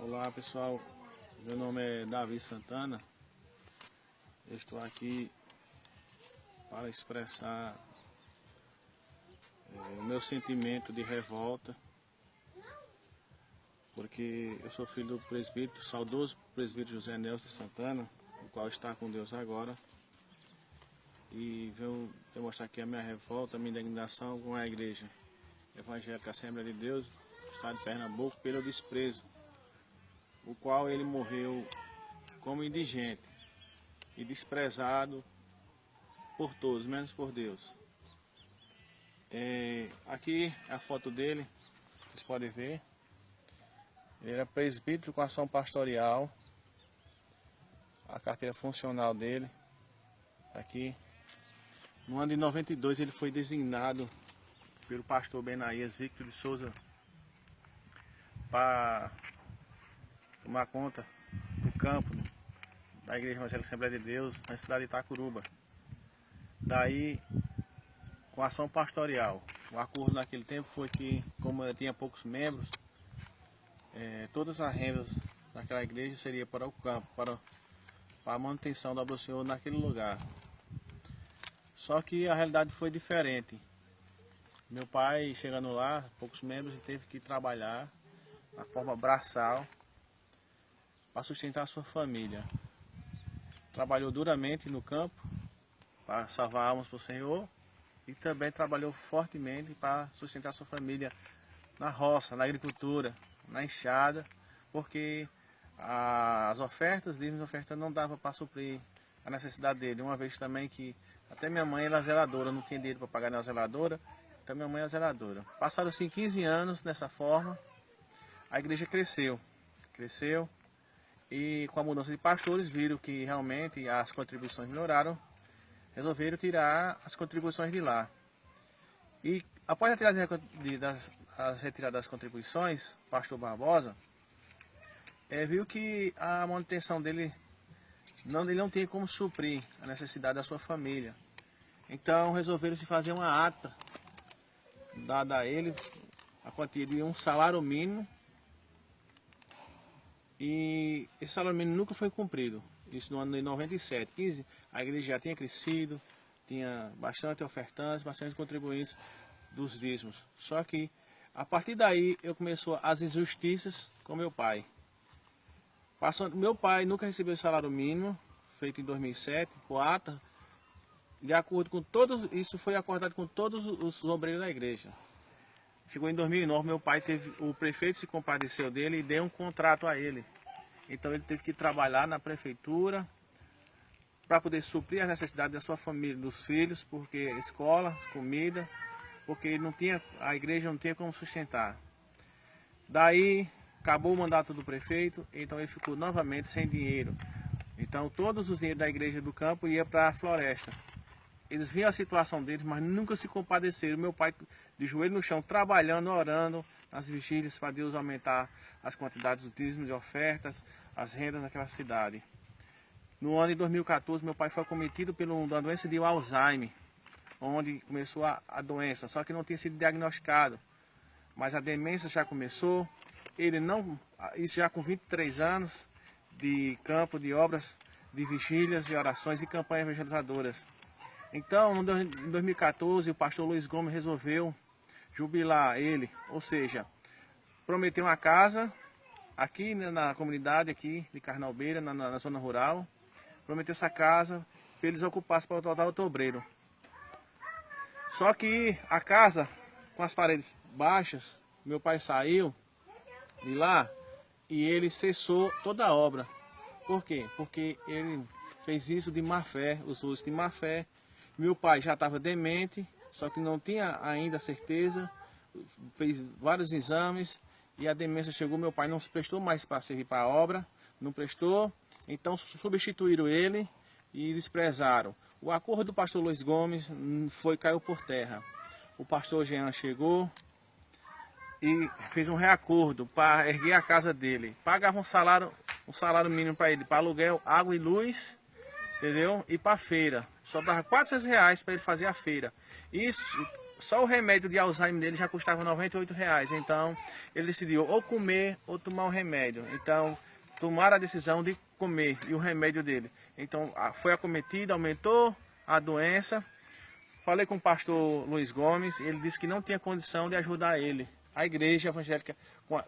Olá pessoal, meu nome é Davi Santana. Eu estou aqui para expressar é, o meu sentimento de revolta, porque eu sou filho do presbítero, saudoso presbítero José Nelson Santana, o qual está com Deus agora, e venho demonstrar aqui a minha revolta, a minha indignação com a igreja evangélica Assembleia de Deus, Estado de Pernambuco, pelo desprezo o qual ele morreu como indigente e desprezado por todos, menos por Deus. É, aqui é a foto dele, vocês podem ver. Ele era presbítero com ação pastoral. A carteira funcional dele tá aqui. No ano de 92 ele foi designado pelo pastor Benaías Victor de Souza para tomar conta do campo da Igreja Evangélica Assembleia de Deus na cidade de Itacuruba. Daí, com ação pastoral, o acordo naquele tempo foi que, como tinha poucos membros, é, todas as rendas daquela igreja seria para o campo, para, para a manutenção da do Senhor naquele lugar. Só que a realidade foi diferente. Meu pai, chegando lá, poucos membros, teve que trabalhar na forma braçal para sustentar sua família. Trabalhou duramente no campo para salvar almas para o Senhor e também trabalhou fortemente para sustentar sua família na roça, na agricultura, na enxada, porque as ofertas, dízimos ofertas não dava para suprir a necessidade dele. Uma vez também que até minha mãe era zeladora, não tinha dinheiro para pagar na zeladora, então minha mãe era zeladora. Passaram-se 15 anos dessa forma, a igreja cresceu, cresceu, e com a mudança de pastores viram que realmente as contribuições melhoraram, resolveram tirar as contribuições de lá. E após a retirada das, as retiradas das contribuições, o pastor Barbosa é, viu que a manutenção dele não, ele não tem como suprir a necessidade da sua família. Então resolveram se fazer uma ata dada a ele a quantia de um salário mínimo e esse salário mínimo nunca foi cumprido. Isso no ano de 97, 15, a igreja já tinha crescido, tinha bastante ofertantes, bastante contribuintes dos dízimos. Só que a partir daí eu começou as injustiças com meu pai. Passando, meu pai nunca recebeu salário mínimo, feito em 2007, por ata, de acordo com todos, isso foi acordado com todos os obreiros da igreja. Chegou em 2009, meu pai teve, o prefeito se compadeceu dele e deu um contrato a ele. Então ele teve que trabalhar na prefeitura para poder suprir as necessidades da sua família, dos filhos, porque escola, comida, porque não tinha, a igreja não tinha como sustentar. Daí acabou o mandato do prefeito, então ele ficou novamente sem dinheiro. Então todos os dinheiros da igreja do campo ia para a floresta. Eles viam a situação deles, mas nunca se compadeceram. Meu pai de joelho no chão, trabalhando, orando nas vigílias para Deus aumentar as quantidades do dízimo de ofertas, as rendas naquela cidade. No ano de 2014, meu pai foi cometido pela doença de Alzheimer, onde começou a, a doença, só que não tinha sido diagnosticado. Mas a demência já começou, ele não, isso já com 23 anos de campo de obras, de vigílias, de orações e campanhas evangelizadoras. Então, em 2014, o pastor Luiz Gomes resolveu jubilar ele, ou seja, prometeu uma casa aqui né, na comunidade aqui de Carnalbeira, na, na, zona rural, prometeu essa casa para eles ocupassem para o total outubreiro. Só que a casa, com as paredes baixas, meu pai saiu de lá e ele cessou toda a obra. Por quê? Porque ele fez isso de má fé, os usos de má fé, meu pai já estava demente, só que não tinha ainda certeza, fez vários exames e a demência chegou, meu pai não se prestou mais para servir para a obra, não prestou, então substituíram ele e desprezaram. O acordo do pastor Luiz Gomes foi caiu por terra. O pastor Jean chegou e fez um reacordo para erguer a casa dele. Pagava um salário, um salário mínimo para ele, para aluguel, água e luz entendeu? E para feira. Sobrava 400 reais para ele fazer a feira. Isso, só o remédio de Alzheimer dele já custava 98 reais. Então ele decidiu ou comer ou tomar o remédio. Então tomaram a decisão de comer e o remédio dele. Então foi acometido, aumentou a doença. Falei com o pastor Luiz Gomes, ele disse que não tinha condição de ajudar ele. A igreja evangélica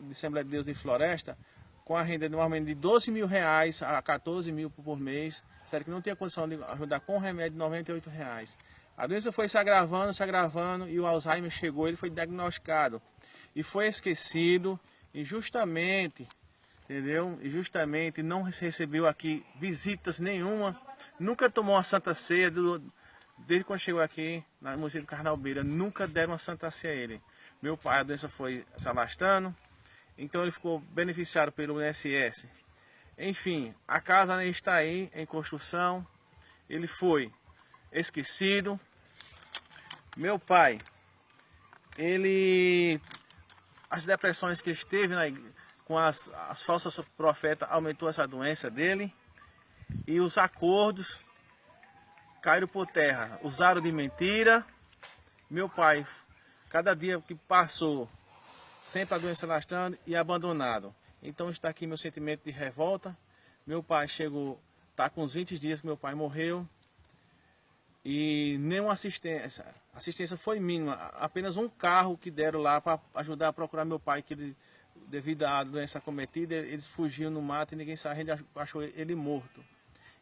de Assembleia de Deus em Floresta, com a renda normalmente de 12 mil reais a 14 mil por mês, sério que não tinha condição de ajudar com remédio de 98 reais. A doença foi se agravando, se agravando e o Alzheimer chegou, ele foi diagnosticado e foi esquecido injustamente, entendeu? Injustamente não recebeu aqui visitas nenhuma, nunca tomou uma santa ceia, do, desde quando chegou aqui na Museu do Carnalbeira, nunca deram uma santa ceia a ele. Meu pai, a doença foi se alastrando, então ele ficou beneficiado pelo INSS. Enfim, a casa ainda está aí em construção, ele foi esquecido, meu pai, ele, as depressões que esteve na, com as, as falsas profetas aumentou essa doença dele e os acordos caíram por terra, usaram de mentira. Meu pai, cada dia que passou, sempre a doença lastrando e abandonado. Então está aqui meu sentimento de revolta. Meu pai chegou, está com uns 20 dias que meu pai morreu e nenhuma assistência. Assistência foi mínima, apenas um carro que deram lá para ajudar a procurar meu pai, que ele, devido à doença cometida, eles fugiam no mato e ninguém sabe, a gente achou ele morto.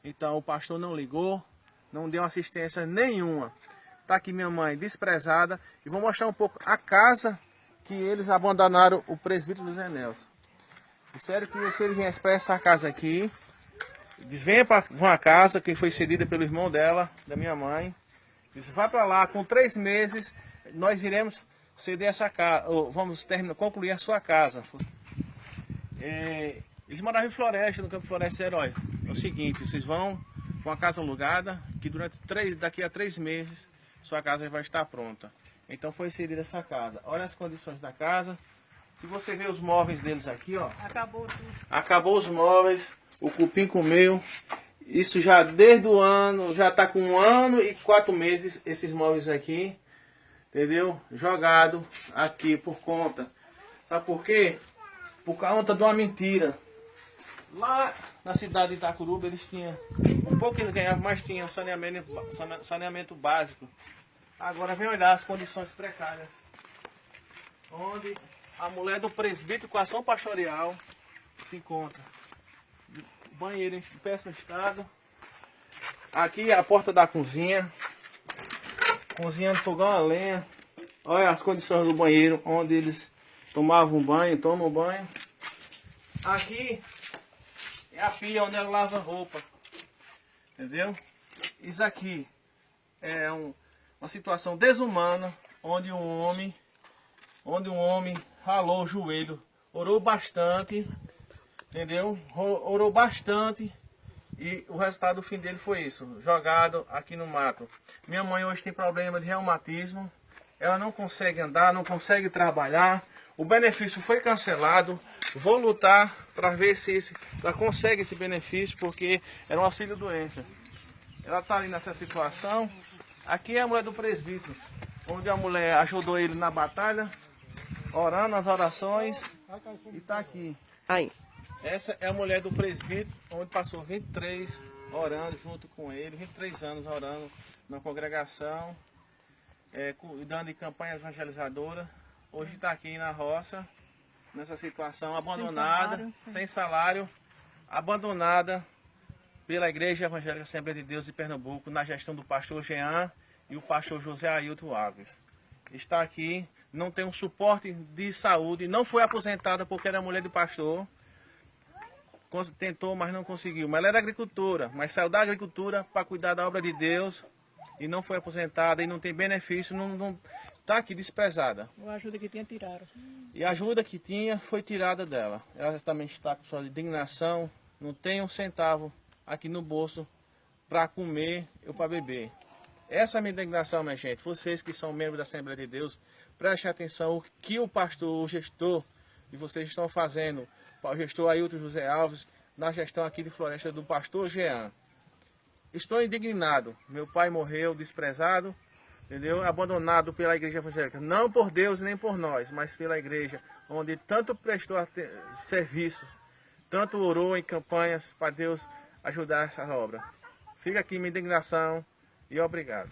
Então o pastor não ligou, não deu assistência nenhuma. Está aqui minha mãe desprezada e vou mostrar um pouco a casa que eles abandonaram o presbítero dos Enels. Disseram que se ele viesse para essa casa aqui, Diz, venha para uma casa que foi cedida pelo irmão dela, da minha mãe. Diz, vai para lá, com três meses nós iremos ceder essa casa, vamos terminar, concluir a sua casa. É, eles moravam em Floresta, no Campo Floresta Herói. É o seguinte, vocês vão com a casa alugada, que durante três, daqui a três meses sua casa vai estar pronta. Então foi cedida essa casa. Olha as condições da casa. Se você ver os móveis deles aqui, ó. Acabou tudo. Acabou os móveis o cupim comeu. Isso já desde o ano, já está com um ano e quatro meses esses móveis aqui, entendeu? Jogado aqui por conta. Sabe por quê? Por conta de uma mentira. Lá na cidade de Itacuruba eles tinham, um pouco eles ganhavam, mas tinham saneamento, saneamento básico. Agora vem olhar as condições precárias. Onde a mulher do presbítero com ação pastoral se encontra banheiro em péssimo estado. Aqui é a porta da cozinha. Cozinha no fogão a lenha. Olha as condições do banheiro, onde eles tomavam banho, tomam banho. Aqui é a pia onde ela lava roupa. Entendeu? Isso aqui é um, uma situação desumana, onde um homem, onde um homem ralou o joelho, orou bastante entendeu? Orou bastante e o resultado do fim dele foi isso, jogado aqui no mato. Minha mãe hoje tem problema de reumatismo, ela não consegue andar, não consegue trabalhar, o benefício foi cancelado, vou lutar para ver se esse, ela consegue esse benefício, porque era um auxílio doença. Ela está ali nessa situação, aqui é a mulher do presbítero, onde a mulher ajudou ele na batalha, orando as orações, e está aqui. Aí. Essa é a mulher do presbítero, onde passou 23 orando junto com ele, 23 anos orando na congregação, é, cuidando de campanha evangelizadora. Hoje está aqui na roça, nessa situação, abandonada, sem salário, sem salário, abandonada pela Igreja Evangélica Assembleia de Deus de Pernambuco, na gestão do pastor Jean e o pastor José Ailton Alves. Está aqui, não tem um suporte de saúde, não foi aposentada porque era mulher de pastor, tentou, mas não conseguiu. Mas ela era agricultora, mas saiu da agricultura para cuidar da obra de Deus e não foi aposentada e não tem benefício, não, não tá aqui desprezada. A ajuda que tinha tiraram. E a ajuda que tinha foi tirada dela. Ela também está com sua indignação, não tem um centavo aqui no bolso para comer ou para beber. Essa é a minha indignação, minha gente. Vocês que são membros da Assembleia de Deus, prestem atenção o que o pastor, o gestor e vocês estão fazendo o gestor Ailton José Alves, na gestão aqui de floresta do pastor Jean. Estou indignado. Meu pai morreu desprezado, entendeu? Abandonado pela igreja evangélica, não por Deus nem por nós, mas pela igreja, onde tanto prestou serviços, tanto orou em campanhas para Deus ajudar essa obra. Fica aqui minha indignação e obrigado.